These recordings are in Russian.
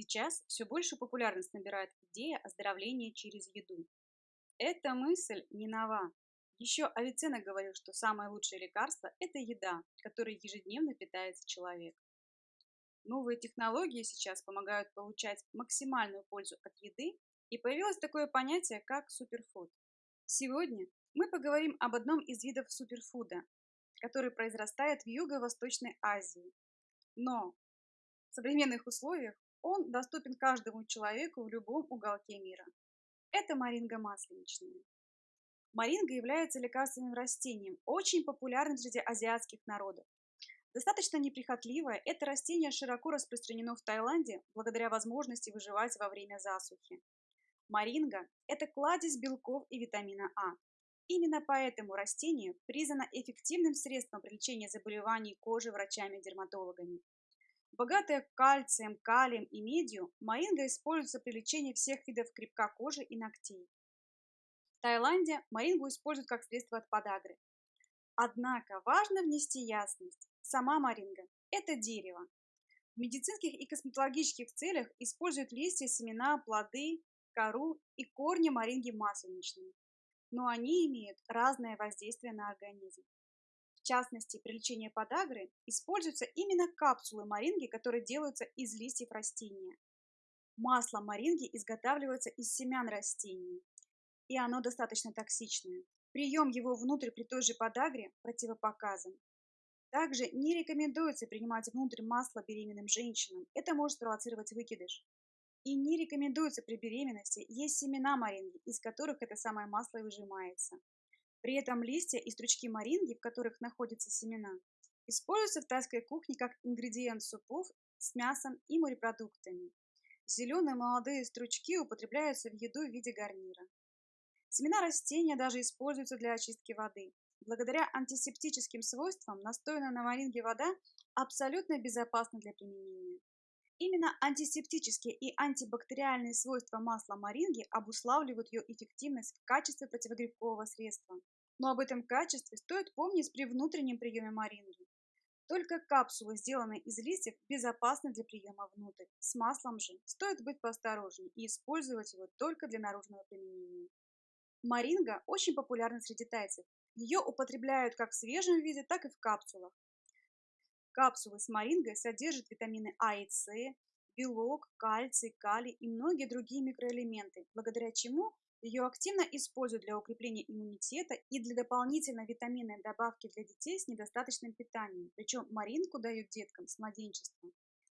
Сейчас все большую популярность набирает идея оздоровления через еду. Эта мысль не нова. Еще Авиценна говорил, что самое лучшее лекарство– это еда, которой ежедневно питается человек. Новые технологии сейчас помогают получать максимальную пользу от еды, и появилось такое понятие, как суперфуд. Сегодня мы поговорим об одном из видов суперфуда, который произрастает в Юго-Восточной Азии. Но в современных условиях он доступен каждому человеку в любом уголке мира. Это моринга масленичная. Моринга является лекарственным растением, очень популярным среди азиатских народов. Достаточно неприхотливое, это растение широко распространено в Таиланде благодаря возможности выживать во время засухи. Моринга – это кладезь белков и витамина А. Именно поэтому растение признано эффективным средством при лечении заболеваний кожи врачами-дерматологами. Богатая кальцием, калием и медью, моинга используется при лечении всех видов крепка кожи и ногтей. В Таиланде морингу используют как средство от подагры. Однако важно внести ясность. Сама моринга – это дерево. В медицинских и косметологических целях используют листья, семена, плоды, кору и корни моринги масленичной. Но они имеют разное воздействие на организм частности, при лечении подагры используются именно капсулы моринги, которые делаются из листьев растения. Масло моринги изготавливается из семян растений, и оно достаточно токсичное. Прием его внутрь при той же подагре противопоказан. Также не рекомендуется принимать внутрь масло беременным женщинам, это может спровоцировать выкидыш. И не рекомендуется при беременности есть семена моринги, из которых это самое масло и выжимается. При этом листья и стручки моринги, в которых находятся семена, используются в тайской кухне как ингредиент супов с мясом и морепродуктами. Зеленые молодые стручки употребляются в еду в виде гарнира. Семена растения даже используются для очистки воды. Благодаря антисептическим свойствам настоянная на моринге вода абсолютно безопасна для применения. Именно антисептические и антибактериальные свойства масла моринги обуславливают ее эффективность в качестве противогрибкового средства. Но об этом качестве стоит помнить при внутреннем приеме моринги. Только капсулы, сделанные из листьев, безопасны для приема внутрь. С маслом же стоит быть поосторожнее и использовать его только для наружного применения. Моринга очень популярна среди тайцев. Ее употребляют как в свежем виде, так и в капсулах. Капсулы с морингой содержат витамины А и С, белок, кальций, калий и многие другие микроэлементы, благодаря чему ее активно используют для укрепления иммунитета и для дополнительной витаминной добавки для детей с недостаточным питанием. Причем маринку дают деткам с младенчества.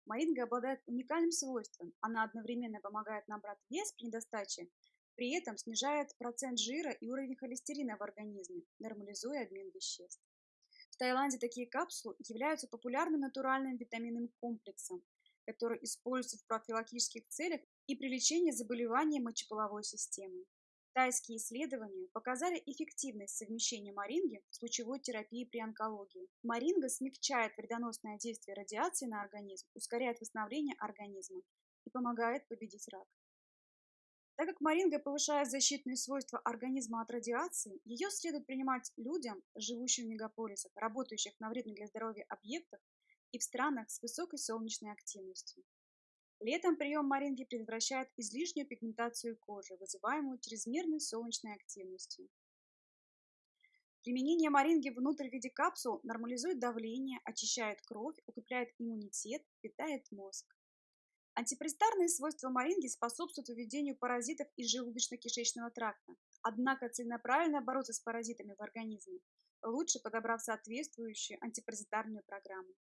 Маринга обладает уникальным свойством. Она одновременно помогает набрать вес при недостаче, при этом снижает процент жира и уровень холестерина в организме, нормализуя обмен веществ. В Таиланде такие капсулы являются популярным натуральным витаминным комплексом, который используется в профилактических целях и при лечении заболеваний мочеполовой системы. Тайские исследования показали эффективность совмещения маринги с лучевой терапией при онкологии. Маринга смягчает вредоносное действие радиации на организм, ускоряет восстановление организма и помогает победить рак. Так как моринга повышает защитные свойства организма от радиации, ее следует принимать людям, живущим в мегаполисах, работающих на вредных для здоровья объектах и в странах с высокой солнечной активностью. Летом прием моринги предотвращает излишнюю пигментацию кожи, вызываемую чрезмерной солнечной активностью. Применение моринги внутрь в виде капсул нормализует давление, очищает кровь, укрепляет иммунитет, питает мозг. Антипаразитарные свойства моринги способствуют выведению паразитов из желудочно-кишечного тракта. Однако целенаправленно бороться с паразитами в организме лучше подобрав соответствующую антипаразитарную программу.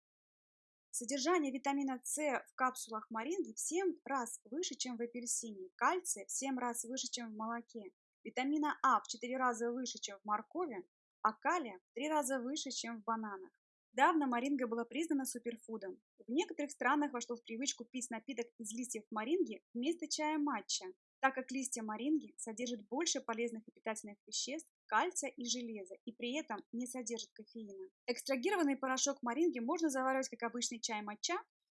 Содержание витамина С в капсулах моринги в 7 раз выше, чем в апельсине, кальция в 7 раз выше, чем в молоке, витамина А в 4 раза выше, чем в моркови, а калия в 3 раза выше, чем в бананах. Давно моринга была признана суперфудом. В некоторых странах вошло в привычку пить напиток из листьев моринги вместо чая матча, так как листья моринги содержат больше полезных и питательных веществ, кальция и железа, и при этом не содержат кофеина. Экстрагированный порошок моринги можно заваривать как обычный чай матча,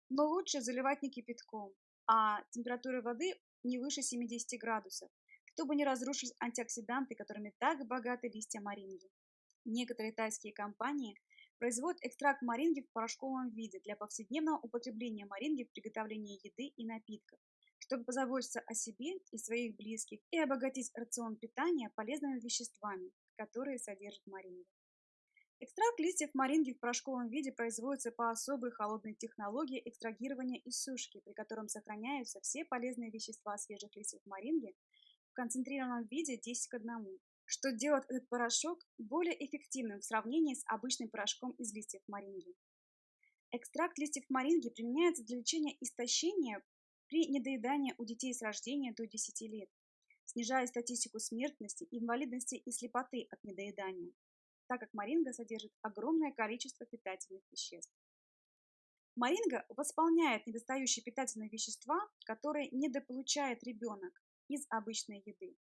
но лучше заливать не кипятком, а температурой воды не выше 70 градусов, чтобы не разрушить антиоксиданты, которыми так богаты листья моринги. Некоторые тайские компании Производят экстракт моринги в порошковом виде для повседневного употребления моринги в приготовлении еды и напитков, чтобы позаботиться о себе и своих близких и обогатить рацион питания полезными веществами, которые содержит моринга. Экстракт листьев моринги в порошковом виде производится по особой холодной технологии экстрагирования и сушки, при котором сохраняются все полезные вещества свежих листьев моринги в концентрированном виде 10 к 1, что делает этот порошок более эффективным в сравнении с обычным порошком из листьев моринги. Экстракт листьев моринги применяется для лечения истощения при недоедании у детей с рождения до 10 лет, снижая статистику смертности, инвалидности и слепоты от недоедания так как моринга содержит огромное количество питательных веществ. Моринга восполняет недостающие питательные вещества, которые недополучает ребенок из обычной еды.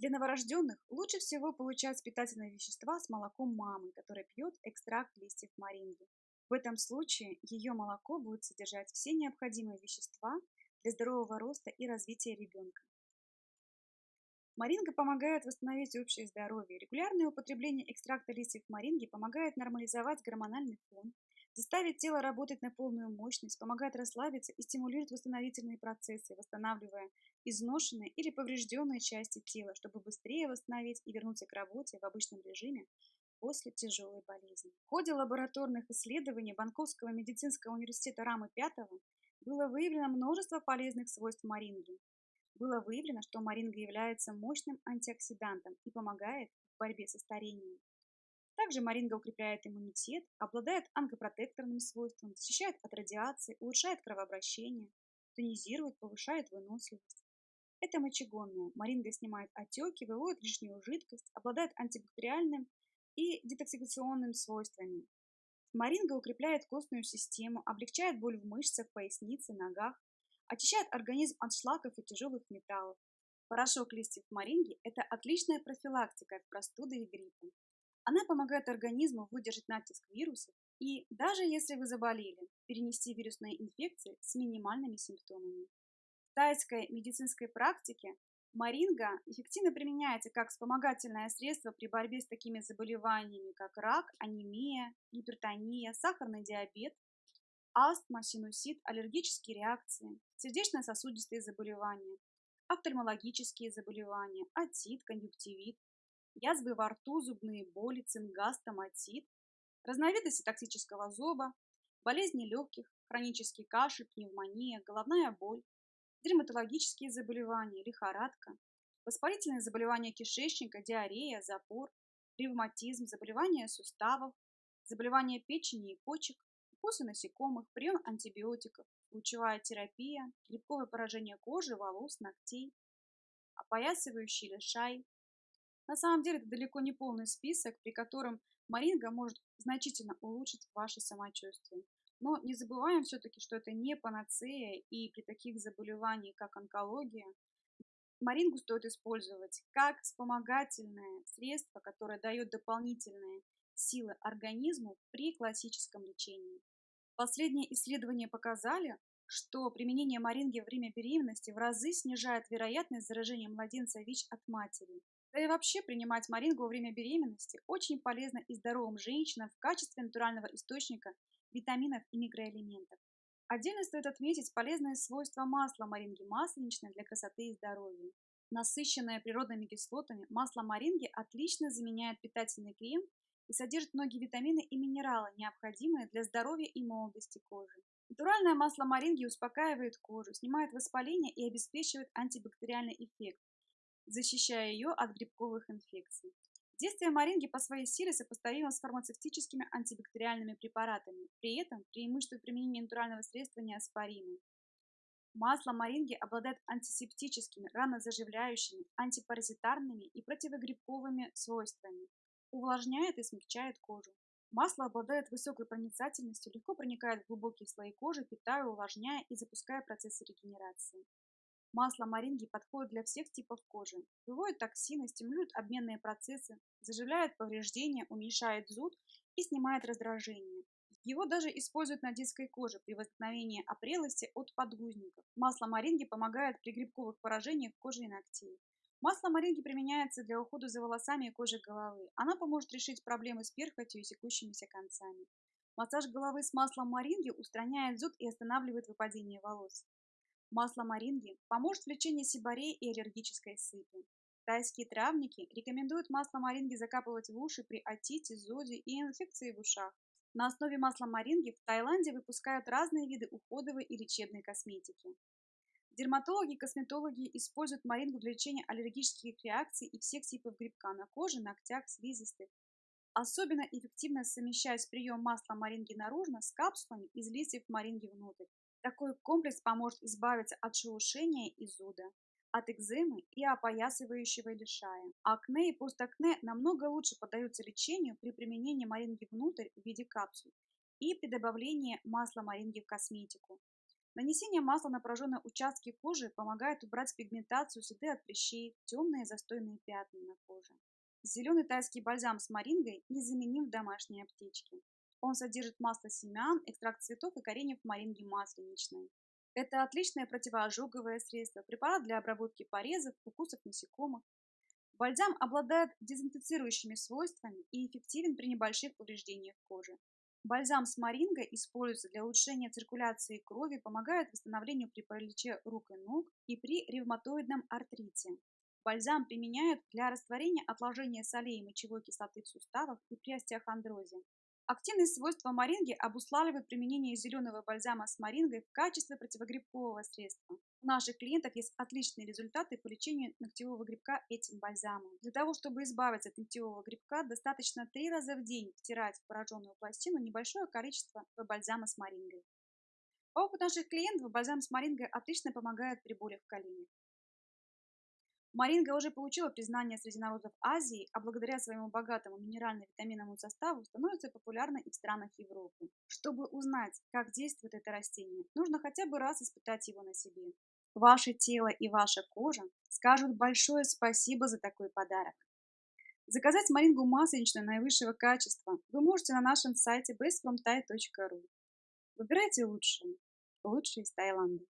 Для новорожденных лучше всего получать питательные вещества с молоком мамы, которая пьет экстракт листьев моринги. В этом случае ее молоко будет содержать все необходимые вещества для здорового роста и развития ребенка. Маринга помогает восстановить общее здоровье. Регулярное употребление экстракта листьев маринги помогает нормализовать гормональный фон, заставить тело работать на полную мощность, помогает расслабиться и стимулирует восстановительные процессы, восстанавливая изношенные или поврежденные части тела, чтобы быстрее восстановить и вернуться к работе в обычном режиме после тяжелой болезни. В ходе лабораторных исследований Банковского медицинского университета Рамы 5 было выявлено множество полезных свойств маринги, было выявлено, что маринга является мощным антиоксидантом и помогает в борьбе со старением. Также маринга укрепляет иммунитет, обладает онкопротекторным свойством, защищает от радиации, улучшает кровообращение, тонизирует, повышает выносливость. Это мочегонная. Маринга снимает отеки, выводит лишнюю жидкость, обладает антибактериальным и детоксикационным свойствами. Маринга укрепляет костную систему, облегчает боль в мышцах, пояснице, ногах, очищает организм от шлаков и тяжелых металлов. Порошок листьев моринги – это отличная профилактика от простуды и гриппа. Она помогает организму выдержать натиск вирусов и, даже если вы заболели, перенести вирусные инфекции с минимальными симптомами. В тайской медицинской практике Маринга эффективно применяется как вспомогательное средство при борьбе с такими заболеваниями, как рак, анемия, гипертония, сахарный диабет, астма, синусит, аллергические реакции, сердечно-сосудистые заболевания, офтальмологические заболевания, отит, конъюнктивит, язвы во рту, зубные боли, цингаз, томатит, разновидности токсического зоба, болезни легких, хронический кашель, пневмония, головная боль, дерматологические заболевания, лихорадка, воспалительные заболевания кишечника, диарея, запор, ревматизм, заболевания суставов, заболевания печени и почек, укусы насекомых, прием антибиотиков, лучевая терапия, грибковое поражение кожи, волос, ногтей, опоясывающий лишай. На самом деле это далеко не полный список, при котором маринга может значительно улучшить ваше самочувствие. Но не забываем все-таки, что это не панацея, и при таких заболеваниях, как онкология, марингу стоит использовать как вспомогательное средство, которое дает дополнительные силы организму при классическом лечении. Последние исследования показали, что применение маринги во время беременности в разы снижает вероятность заражения младенца ВИЧ от матери. Да и вообще принимать марингу во время беременности очень полезно и здоровым женщинам в качестве натурального источника витаминов и микроэлементов. Отдельно стоит отметить полезные свойства масла маринги масленичное для красоты и здоровья. Насыщенное природными кислотами, масло маринги отлично заменяет питательный крем и содержит многие витамины и минералы, необходимые для здоровья и молодости кожи. Натуральное масло маринги успокаивает кожу, снимает воспаление и обеспечивает антибактериальный эффект, защищая ее от грибковых инфекций. Действие маринги по своей силе сопоставимо с фармацевтическими антибактериальными препаратами. При этом преимущество применения натурального средства неоспоримы. Масло маринги обладает антисептическими, ранозаживляющими, антипаразитарными и противогрибковыми свойствами, увлажняет и смягчает кожу. Масло обладает высокой проницательностью, легко проникает в глубокие слои кожи, питая, увлажняя и запуская процессы регенерации. Масло маринги подходит для всех типов кожи. Выводит токсины, стимулирует обменные процессы, заживляет повреждения, уменьшает зуд и снимает раздражение. Его даже используют на детской коже при возникновении опрелости от подгузников. Масло маринги помогает при грибковых поражениях кожи и ногтей. Масло моринги применяется для ухода за волосами и кожей головы. Оно поможет решить проблемы с перхотью и секущимися концами. Массаж головы с маслом моринги устраняет зуд и останавливает выпадение волос. Масло моринги поможет в лечении сибарей и аллергической сыпи. Тайские травники рекомендуют масло моринги закапывать в уши при отите, зуде и инфекции в ушах. На основе масла моринги в Таиланде выпускают разные виды уходовой и лечебной косметики. Дерматологи и косметологи используют морингу для лечения аллергических реакций и всех типов грибка на коже, ногтях, слизистых. Особенно эффективно совмещать прием масла моринги наружно с капсулами из листьев моринги внутрь. Такой комплекс поможет избавиться от шелушения и зуда, от экземы и опоясывающего лишая. Акне и постакне намного лучше поддаются лечению при применении моринги внутрь в виде капсул и при добавлении масла моринги в косметику. Нанесение масла на пораженные участки кожи помогает убрать пигментацию, следы от прыщей, темные застойные пятна на коже. Зеленый тайский бальзам с морингой незаменим в домашней аптечке. Он содержит масло семян, экстракт цветов и кореньев моринги масленичной. Это отличное противоожоговое средство, препарат для обработки порезов, укусов насекомых. Бальзам обладает дезинфицирующими свойствами и эффективен при небольших повреждениях кожи. Бальзам с морингой используется для улучшения циркуляции крови, помогает восстановлению при параличе рук и ног и при ревматоидном артрите. Бальзам применяют для растворения отложения солей и мочевой кислоты в суставах и при остеохондрозе. Активные свойства моринги обуславливают применение зеленого бальзама с морингой в качестве противогрибкового средства. У наших клиентов есть отличные результаты по лечению ногтевого грибка этим бальзамом. Для того, чтобы избавиться от ногтевого грибка, достаточно три раза в день втирать в пораженную пластину небольшое количество бальзама с морингой. По наших клиентов, бальзам с морингой отлично помогает при болях в коленях. Маринга уже получила признание среди народов Азии, а благодаря своему богатому минерально-витаминному составу становится популярной и в странах Европы. Чтобы узнать, как действует это растение, нужно хотя бы раз испытать его на себе. Ваше тело и ваша кожа скажут большое спасибо за такой подарок. Заказать марингу масленичную наивысшего качества вы можете на нашем сайте bestfromthai.ru. Выбирайте лучшее. Лучшее из Таиланда.